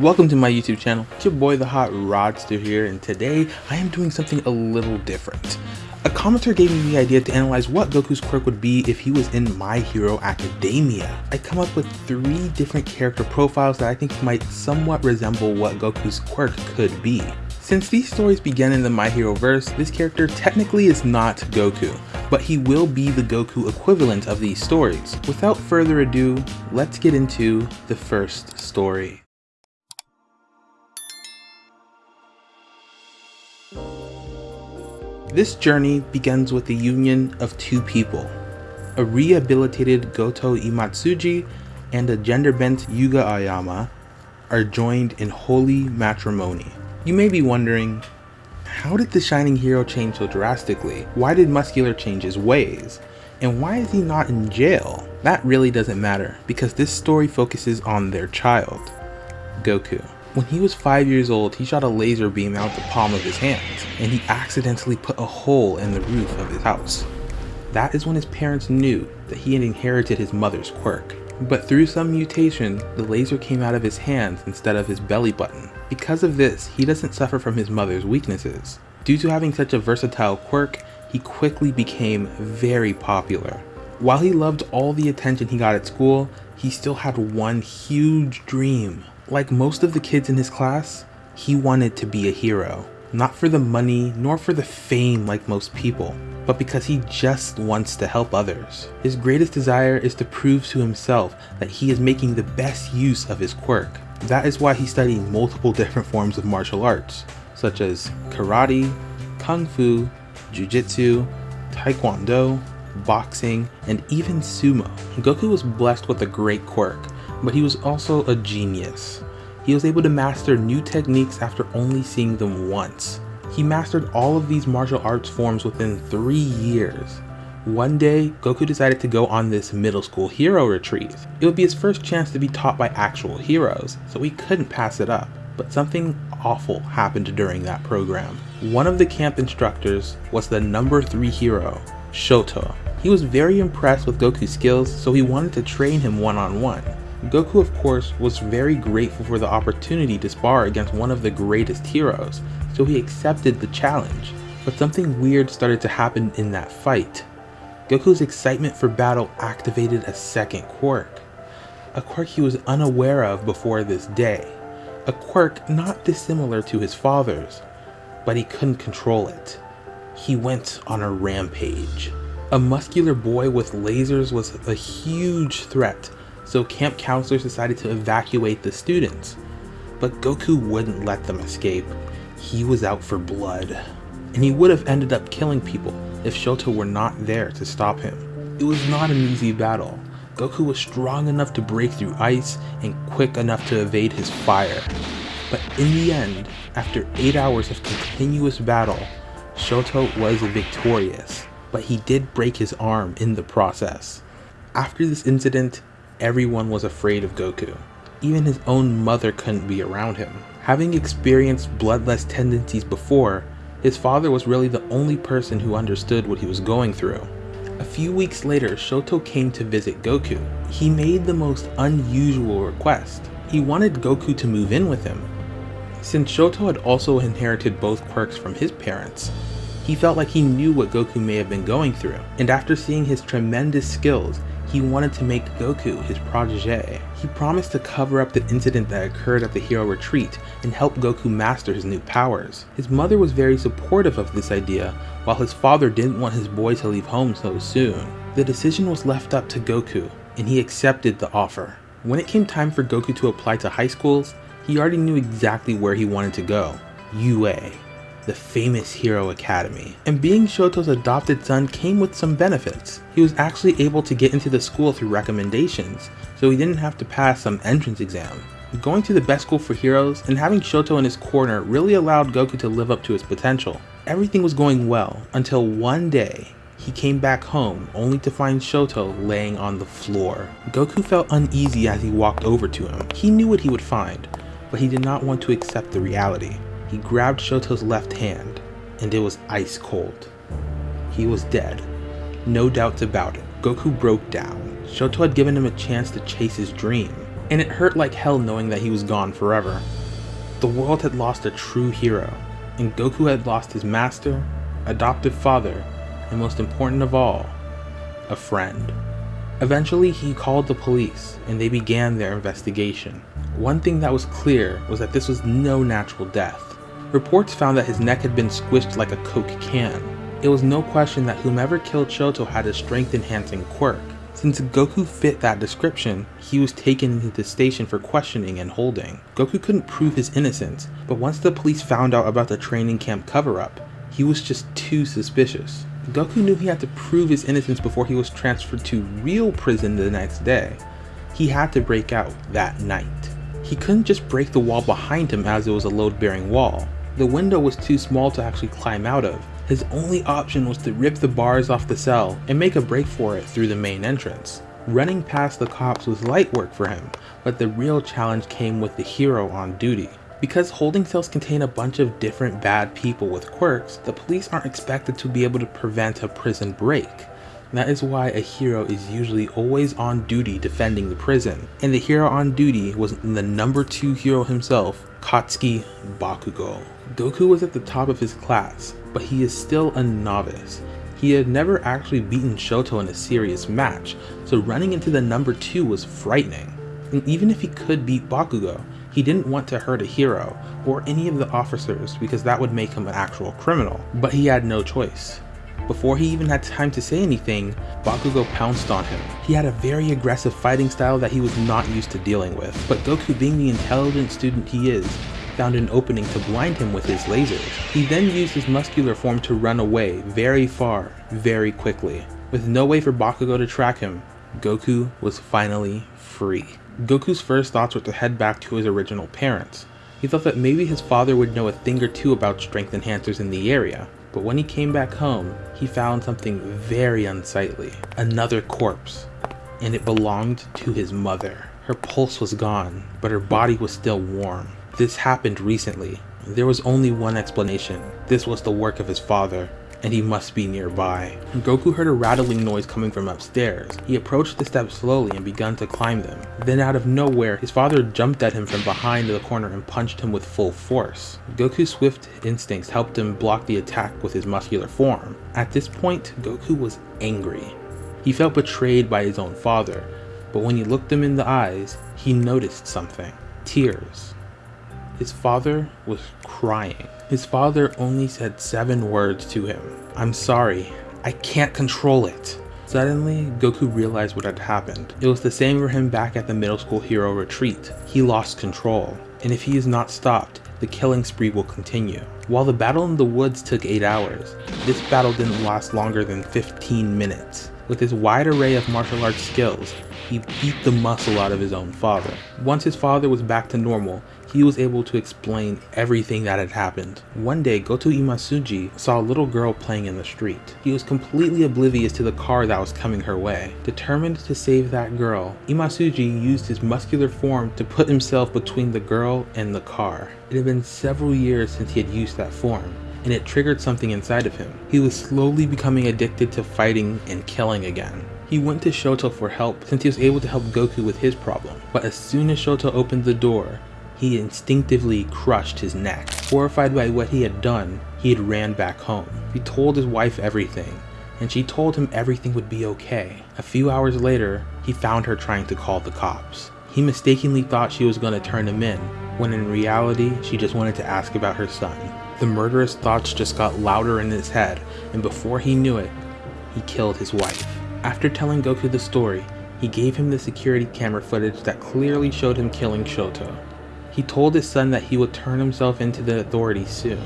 Welcome to my YouTube channel. It's your boy the Hot Rodster here and today I am doing something a little different. A commenter gave me the idea to analyze what Goku's quirk would be if he was in My Hero Academia. I come up with three different character profiles that I think might somewhat resemble what Goku's quirk could be. Since these stories began in the My Hero verse, this character technically is not Goku, but he will be the Goku equivalent of these stories. Without further ado, let's get into the first story. This journey begins with the union of two people, a rehabilitated Goto Imasuji and a gender-bent Yuga Aoyama are joined in holy matrimony. You may be wondering, how did the Shining Hero change so drastically? Why did Muscular change his ways? And why is he not in jail? That really doesn't matter, because this story focuses on their child, Goku. When he was 5 years old, he shot a laser beam out of the palm of his hand, and he accidentally put a hole in the roof of his house. That is when his parents knew that he had inherited his mother's quirk. But through some mutation, the laser came out of his hands instead of his belly button. Because of this, he doesn't suffer from his mother's weaknesses. Due to having such a versatile quirk, he quickly became very popular. While he loved all the attention he got at school, he still had one huge dream. Like most of the kids in his class, he wanted to be a hero. Not for the money, nor for the fame like most people, but because he just wants to help others. His greatest desire is to prove to himself that he is making the best use of his quirk. That is why he studied multiple different forms of martial arts, such as karate, kung fu, jujitsu, taekwondo, boxing, and even sumo. Goku was blessed with a great quirk, but he was also a genius. He was able to master new techniques after only seeing them once. He mastered all of these martial arts forms within 3 years. One day, Goku decided to go on this middle school hero retreat. It would be his first chance to be taught by actual heroes, so he couldn't pass it up. But something awful happened during that program. One of the camp instructors was the number 3 hero, Shoto. He was very impressed with Goku's skills, so he wanted to train him one-on-one. -on -one. Goku of course was very grateful for the opportunity to spar against one of the greatest heroes, so he accepted the challenge. But something weird started to happen in that fight. Goku's excitement for battle activated a second quirk. A quirk he was unaware of before this day. A quirk not dissimilar to his father's, but he couldn't control it. He went on a rampage. A muscular boy with lasers was a huge threat so camp counselors decided to evacuate the students. But Goku wouldn't let them escape. He was out for blood. And he would have ended up killing people if Shoto were not there to stop him. It was not an easy battle. Goku was strong enough to break through ice and quick enough to evade his fire. But in the end, after 8 hours of continuous battle, Shoto was victorious, but he did break his arm in the process. After this incident, everyone was afraid of Goku. Even his own mother couldn't be around him. Having experienced bloodlust tendencies before, his father was really the only person who understood what he was going through. A few weeks later, Shoto came to visit Goku. He made the most unusual request. He wanted Goku to move in with him. Since Shoto had also inherited both quirks from his parents, he felt like he knew what Goku may have been going through, and after seeing his tremendous skills, he wanted to make Goku his protege. He promised to cover up the incident that occurred at the hero retreat and help Goku master his new powers. His mother was very supportive of this idea, while his father didn't want his boy to leave home so soon. The decision was left up to Goku, and he accepted the offer. When it came time for Goku to apply to high schools, he already knew exactly where he wanted to go, UA the famous Hero Academy. And being Shoto's adopted son came with some benefits. He was actually able to get into the school through recommendations, so he didn't have to pass some entrance exam. Going to the best school for heroes and having Shoto in his corner really allowed Goku to live up to his potential. Everything was going well until one day he came back home only to find Shoto laying on the floor. Goku felt uneasy as he walked over to him. He knew what he would find, but he did not want to accept the reality. He grabbed Shoto's left hand, and it was ice cold. He was dead. No doubts about it. Goku broke down. Shoto had given him a chance to chase his dream. and it hurt like hell knowing that he was gone forever. The world had lost a true hero, and Goku had lost his master, adoptive father, and most important of all, a friend. Eventually, he called the police, and they began their investigation. One thing that was clear was that this was no natural death. Reports found that his neck had been squished like a Coke can. It was no question that whomever killed Shoto had a strength enhancing quirk. Since Goku fit that description, he was taken into the station for questioning and holding. Goku couldn't prove his innocence, but once the police found out about the training camp cover-up, he was just too suspicious. Goku knew he had to prove his innocence before he was transferred to real prison the next day. He had to break out that night. He couldn't just break the wall behind him as it was a load-bearing wall. The window was too small to actually climb out of. His only option was to rip the bars off the cell and make a break for it through the main entrance. Running past the cops was light work for him, but the real challenge came with the hero on duty. Because holding cells contain a bunch of different bad people with quirks, the police aren't expected to be able to prevent a prison break. That is why a hero is usually always on duty defending the prison, and the hero on duty was the number 2 hero himself, Katsuki Bakugo. Goku was at the top of his class, but he is still a novice. He had never actually beaten Shoto in a serious match, so running into the number 2 was frightening. And even if he could beat Bakugo, he didn't want to hurt a hero, or any of the officers because that would make him an actual criminal, but he had no choice. Before he even had time to say anything, Bakugo pounced on him. He had a very aggressive fighting style that he was not used to dealing with, but Goku being the intelligent student he is, found an opening to blind him with his lasers. He then used his muscular form to run away very far, very quickly. With no way for Bakugo to track him, Goku was finally free. Goku's first thoughts were to head back to his original parents. He thought that maybe his father would know a thing or two about strength enhancers in the area, but when he came back home, he found something very unsightly. Another corpse, and it belonged to his mother. Her pulse was gone, but her body was still warm. This happened recently. There was only one explanation. This was the work of his father and he must be nearby. Goku heard a rattling noise coming from upstairs. He approached the steps slowly and began to climb them. Then out of nowhere, his father jumped at him from behind the corner and punched him with full force. Goku's swift instincts helped him block the attack with his muscular form. At this point, Goku was angry. He felt betrayed by his own father, but when he looked him in the eyes, he noticed something. Tears. His father was crying. His father only said seven words to him. I'm sorry, I can't control it. Suddenly, Goku realized what had happened. It was the same for him back at the middle school hero retreat. He lost control, and if he is not stopped, the killing spree will continue. While the battle in the woods took 8 hours, this battle didn't last longer than 15 minutes. With his wide array of martial arts skills, he beat the muscle out of his own father. Once his father was back to normal, he was able to explain everything that had happened. One day, Goto Imasuji saw a little girl playing in the street. He was completely oblivious to the car that was coming her way. Determined to save that girl, Imasuji used his muscular form to put himself between the girl and the car. It had been several years since he had used that form, and it triggered something inside of him. He was slowly becoming addicted to fighting and killing again. He went to Shoto for help since he was able to help Goku with his problem, but as soon as Shoto opened the door, he instinctively crushed his neck. Horrified by what he had done, he had ran back home. He told his wife everything, and she told him everything would be okay. A few hours later, he found her trying to call the cops. He mistakenly thought she was going to turn him in, when in reality, she just wanted to ask about her son. The murderous thoughts just got louder in his head, and before he knew it, he killed his wife. After telling Goku the story, he gave him the security camera footage that clearly showed him killing Shoto. He told his son that he would turn himself into the authorities soon.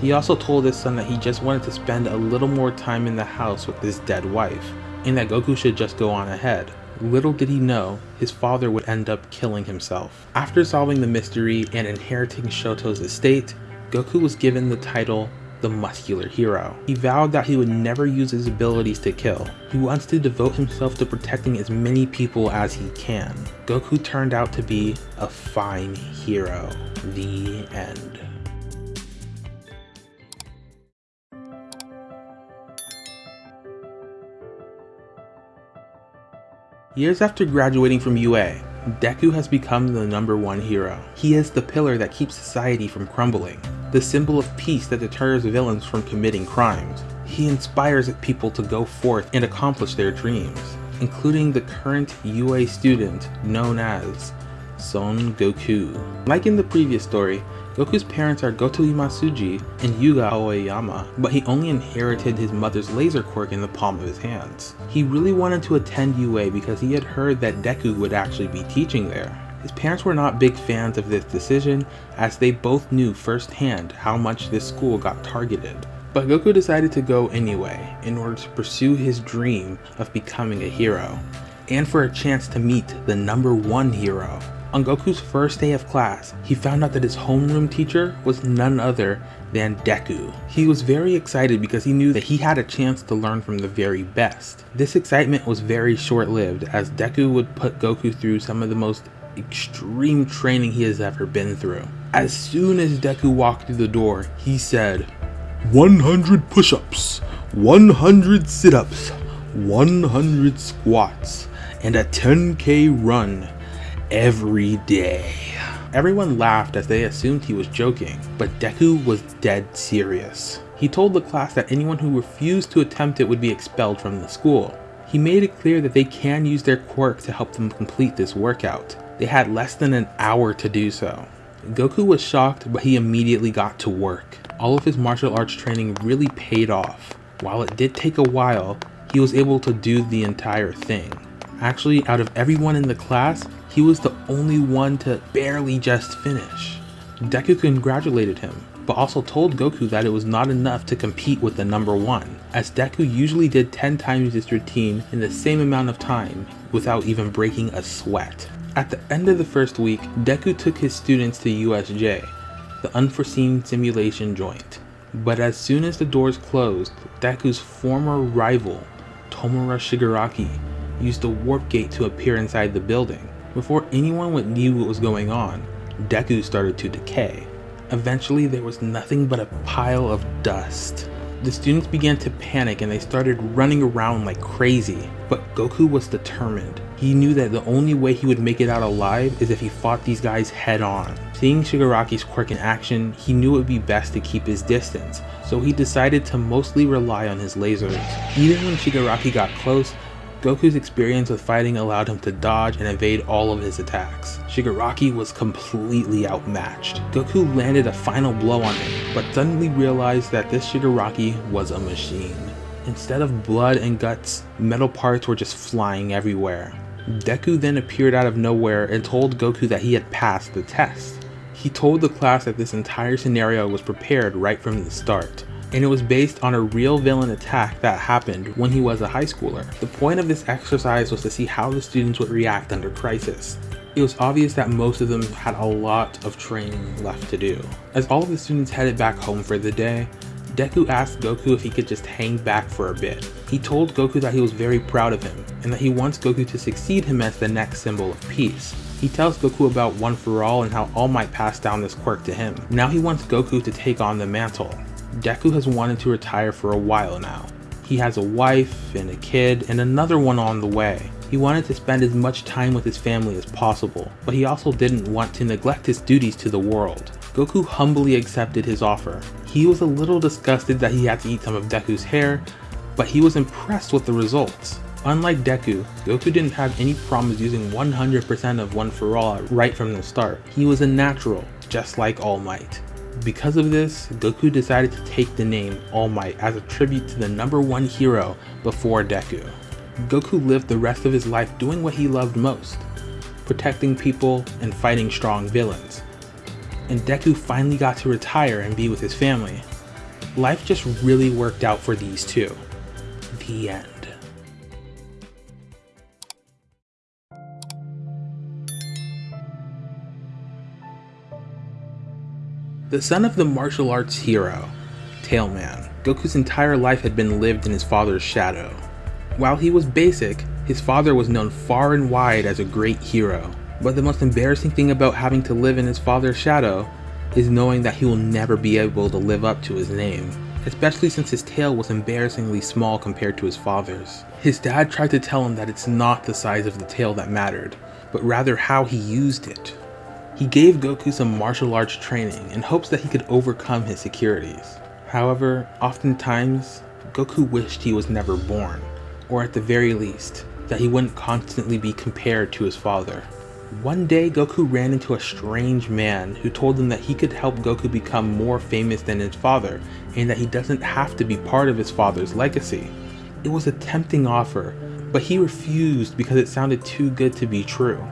He also told his son that he just wanted to spend a little more time in the house with his dead wife, and that Goku should just go on ahead. Little did he know, his father would end up killing himself. After solving the mystery and inheriting Shoto's estate, Goku was given the title the muscular hero. He vowed that he would never use his abilities to kill. He wants to devote himself to protecting as many people as he can. Goku turned out to be a fine hero. The end. Years after graduating from UA, Deku has become the number one hero. He is the pillar that keeps society from crumbling, the symbol of peace that deters villains from committing crimes. He inspires people to go forth and accomplish their dreams, including the current UA student known as Son Goku. Like in the previous story, Goku's parents are Goto Imasuji and Yuga Aoyama, but he only inherited his mother's laser quirk in the palm of his hands. He really wanted to attend UA because he had heard that Deku would actually be teaching there. His parents were not big fans of this decision as they both knew firsthand how much this school got targeted. But Goku decided to go anyway in order to pursue his dream of becoming a hero, and for a chance to meet the number one hero. On Goku's first day of class, he found out that his homeroom teacher was none other than Deku. He was very excited because he knew that he had a chance to learn from the very best. This excitement was very short-lived as Deku would put Goku through some of the most extreme training he has ever been through. As soon as Deku walked through the door, he said, 100 push-ups, 100 sit-ups, 100 squats, and a 10k run every day. Everyone laughed as they assumed he was joking, but Deku was dead serious. He told the class that anyone who refused to attempt it would be expelled from the school. He made it clear that they can use their quirk to help them complete this workout. They had less than an hour to do so. Goku was shocked, but he immediately got to work. All of his martial arts training really paid off. While it did take a while, he was able to do the entire thing. Actually, out of everyone in the class, he was the only one to barely just finish. Deku congratulated him, but also told Goku that it was not enough to compete with the number one, as Deku usually did 10 times this routine in the same amount of time without even breaking a sweat. At the end of the first week, Deku took his students to USJ, the unforeseen simulation joint. But as soon as the doors closed, Deku's former rival, Tomura Shigaraki, used the warp gate to appear inside the building. Before anyone would knew what was going on, Deku started to decay. Eventually there was nothing but a pile of dust. The students began to panic and they started running around like crazy, but Goku was determined. He knew that the only way he would make it out alive is if he fought these guys head on. Seeing Shigaraki's quirk in action, he knew it would be best to keep his distance, so he decided to mostly rely on his lasers. Even when Shigaraki got close, Goku's experience with fighting allowed him to dodge and evade all of his attacks. Shigaraki was completely outmatched. Goku landed a final blow on him, but suddenly realized that this Shigaraki was a machine. Instead of blood and guts, metal parts were just flying everywhere. Deku then appeared out of nowhere and told Goku that he had passed the test. He told the class that this entire scenario was prepared right from the start and it was based on a real villain attack that happened when he was a high schooler. The point of this exercise was to see how the students would react under crisis. It was obvious that most of them had a lot of training left to do. As all of the students headed back home for the day, Deku asked Goku if he could just hang back for a bit. He told Goku that he was very proud of him, and that he wants Goku to succeed him as the next symbol of peace. He tells Goku about One For All and how All Might passed down this quirk to him. Now he wants Goku to take on the mantle. Deku has wanted to retire for a while now. He has a wife and a kid and another one on the way. He wanted to spend as much time with his family as possible, but he also didn't want to neglect his duties to the world. Goku humbly accepted his offer. He was a little disgusted that he had to eat some of Deku's hair, but he was impressed with the results. Unlike Deku, Goku didn't have any problems using 100% of One For All right from the start. He was a natural, just like All Might. Because of this, Goku decided to take the name All Might as a tribute to the number one hero before Deku. Goku lived the rest of his life doing what he loved most, protecting people and fighting strong villains. And Deku finally got to retire and be with his family. Life just really worked out for these two. The end. The son of the martial arts hero, Tailman, Goku's entire life had been lived in his father's shadow. While he was basic, his father was known far and wide as a great hero. But the most embarrassing thing about having to live in his father's shadow is knowing that he will never be able to live up to his name, especially since his tail was embarrassingly small compared to his father's. His dad tried to tell him that it's not the size of the tail that mattered, but rather how he used it. He gave Goku some martial arts training in hopes that he could overcome his securities. However, oftentimes, Goku wished he was never born, or at the very least, that he wouldn't constantly be compared to his father. One day, Goku ran into a strange man who told him that he could help Goku become more famous than his father, and that he doesn't have to be part of his father's legacy. It was a tempting offer, but he refused because it sounded too good to be true.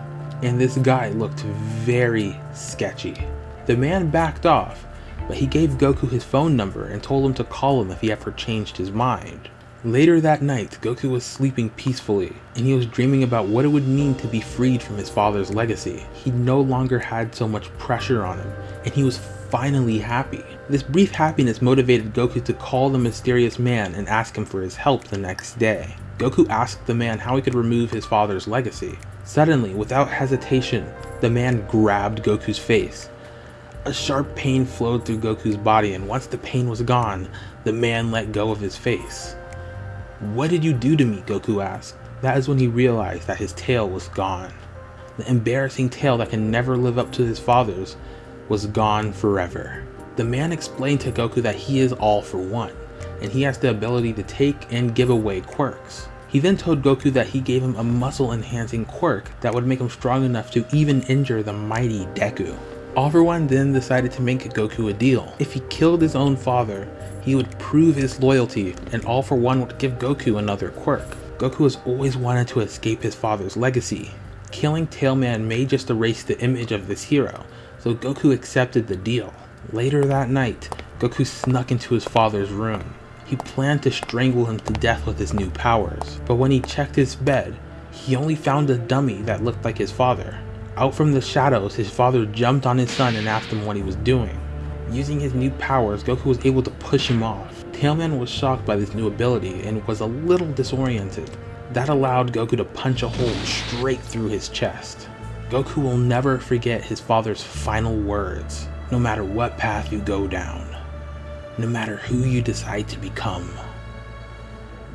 And this guy looked very sketchy. The man backed off, but he gave Goku his phone number and told him to call him if he ever changed his mind. Later that night, Goku was sleeping peacefully, and he was dreaming about what it would mean to be freed from his father's legacy. He no longer had so much pressure on him, and he was finally happy. This brief happiness motivated Goku to call the mysterious man and ask him for his help the next day. Goku asked the man how he could remove his father's legacy. Suddenly, without hesitation, the man grabbed Goku's face. A sharp pain flowed through Goku's body and once the pain was gone, the man let go of his face. What did you do to me? Goku asked. That is when he realized that his tail was gone. The embarrassing tail that can never live up to his father's was gone forever. The man explained to Goku that he is all for one, and he has the ability to take and give away quirks. He then told Goku that he gave him a muscle enhancing quirk that would make him strong enough to even injure the mighty Deku. All for One then decided to make Goku a deal. If he killed his own father, he would prove his loyalty, and All for One would give Goku another quirk. Goku has always wanted to escape his father's legacy. Killing Tailman may just erase the image of this hero, so Goku accepted the deal. Later that night, Goku snuck into his father's room. He planned to strangle him to death with his new powers, but when he checked his bed, he only found a dummy that looked like his father. Out from the shadows, his father jumped on his son and asked him what he was doing. Using his new powers, Goku was able to push him off. Tailman was shocked by this new ability and was a little disoriented. That allowed Goku to punch a hole straight through his chest. Goku will never forget his father's final words, no matter what path you go down, no matter who you decide to become.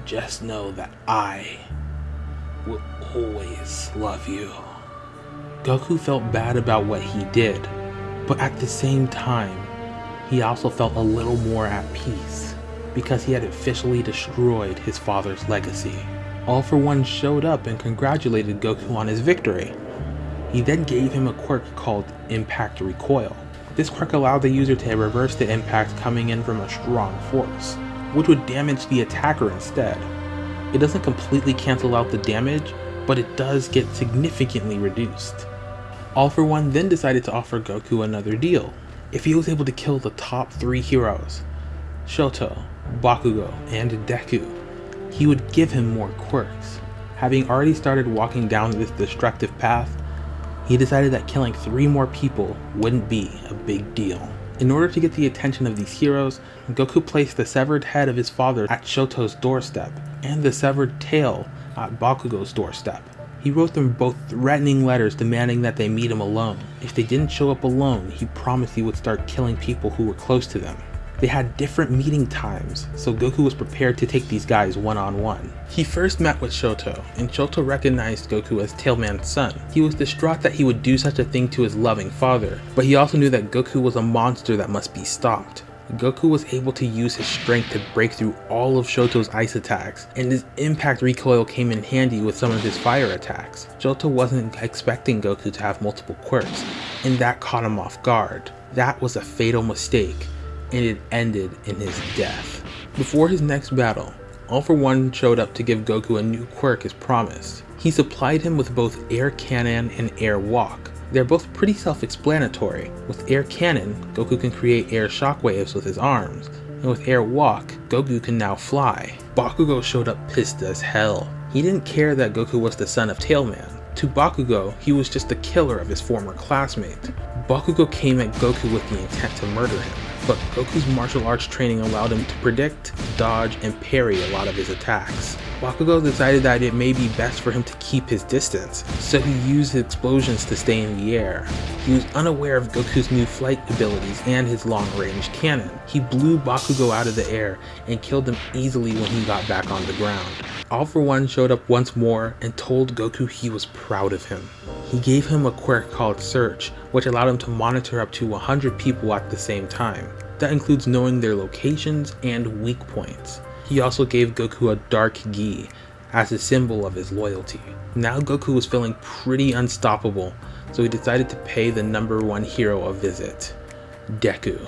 Just know that I will always love you. Goku felt bad about what he did, but at the same time, he also felt a little more at peace because he had officially destroyed his father's legacy. All for One showed up and congratulated Goku on his victory. He then gave him a quirk called Impact Recoil. This quirk allowed the user to reverse the impact coming in from a strong force, which would damage the attacker instead. It doesn't completely cancel out the damage, but it does get significantly reduced. All for One then decided to offer Goku another deal. If he was able to kill the top three heroes, Shoto, Bakugo, and Deku, he would give him more quirks. Having already started walking down this destructive path, he decided that killing three more people wouldn't be a big deal. In order to get the attention of these heroes, Goku placed the severed head of his father at Shoto's doorstep, and the severed tail at Bakugo's doorstep. He wrote them both threatening letters demanding that they meet him alone. If they didn't show up alone, he promised he would start killing people who were close to them. They had different meeting times, so Goku was prepared to take these guys one-on-one. -on -one. He first met with Shoto, and Shoto recognized Goku as Tailman's son. He was distraught that he would do such a thing to his loving father, but he also knew that Goku was a monster that must be stopped. Goku was able to use his strength to break through all of Shoto's ice attacks, and his impact recoil came in handy with some of his fire attacks. Shoto wasn't expecting Goku to have multiple quirks, and that caught him off guard. That was a fatal mistake, and it ended in his death. Before his next battle, All For One showed up to give Goku a new quirk as promised. He supplied him with both Air Cannon and Air Walk, they're both pretty self-explanatory. With Air Cannon, Goku can create air shockwaves with his arms, and with Air Walk, Goku can now fly. Bakugo showed up pissed as hell. He didn't care that Goku was the son of Tailman. To Bakugo, he was just the killer of his former classmate. Bakugo came at Goku with the intent to murder him, but Goku's martial arts training allowed him to predict, dodge, and parry a lot of his attacks. Bakugo decided that it may be best for him to keep his distance, so he used explosions to stay in the air. He was unaware of Goku's new flight abilities and his long-range cannon. He blew Bakugo out of the air and killed him easily when he got back on the ground. All for One showed up once more and told Goku he was proud of him. He gave him a quirk called Search, which allowed him to monitor up to 100 people at the same time. That includes knowing their locations and weak points. He also gave Goku a Dark Gi as a symbol of his loyalty. Now Goku was feeling pretty unstoppable, so he decided to pay the number one hero a visit, Deku.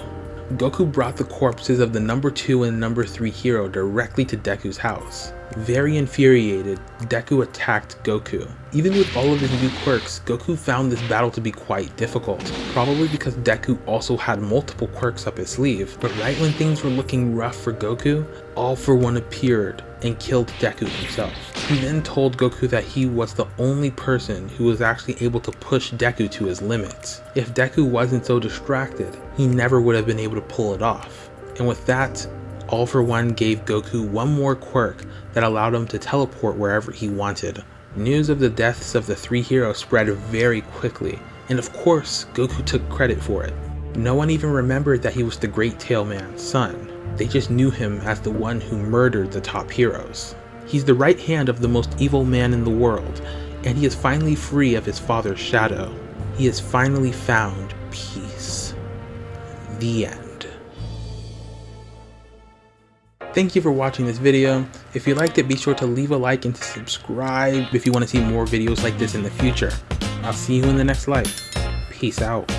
Goku brought the corpses of the number 2 and number 3 hero directly to Deku's house. Very infuriated, Deku attacked Goku. Even with all of his new quirks, Goku found this battle to be quite difficult, probably because Deku also had multiple quirks up his sleeve, but right when things were looking rough for Goku, All For One appeared and killed Deku himself. He then told Goku that he was the only person who was actually able to push Deku to his limits. If Deku wasn't so distracted, he never would have been able to pull it off. And with that, All For One gave Goku one more quirk that allowed him to teleport wherever he wanted. News of the deaths of the three heroes spread very quickly, and of course, Goku took credit for it. No one even remembered that he was the Great Tail Man's son. They just knew him as the one who murdered the top heroes. He's the right hand of the most evil man in the world, and he is finally free of his father's shadow. He has finally found peace. The end. Thank you for watching this video. If you liked it, be sure to leave a like and to subscribe if you want to see more videos like this in the future. I'll see you in the next life. Peace out.